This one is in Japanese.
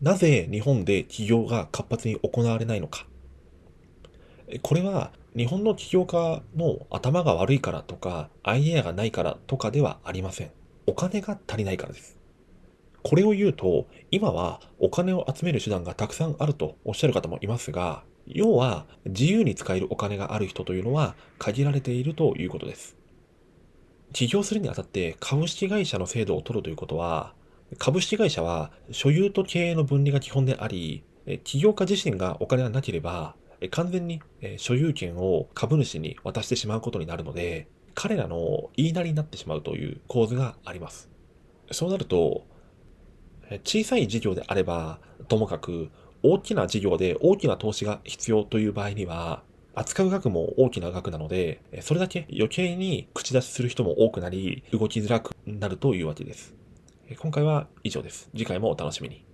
なぜ日本で起業が活発に行われないのか。これは日本の起業家の頭が悪いからとか、アイデアがないからとかではありません。お金が足りないからです。これを言うと、今はお金を集める手段がたくさんあるとおっしゃる方もいますが、要は自由に使えるお金がある人というのは限られているということです。起業するにあたって株式会社の制度を取るということは、株式会社は所有と経営の分離が基本であり、起業家自身がお金がなければ、完全に所有権を株主に渡してしまうことになるので、彼らの言いなりになってしまうという構図があります。そうなると、小さい事業であれば、ともかく大きな事業で大きな投資が必要という場合には、扱う額も大きな額なので、それだけ余計に口出しする人も多くなり、動きづらくなるというわけです。今回は以上です。次回もお楽しみに。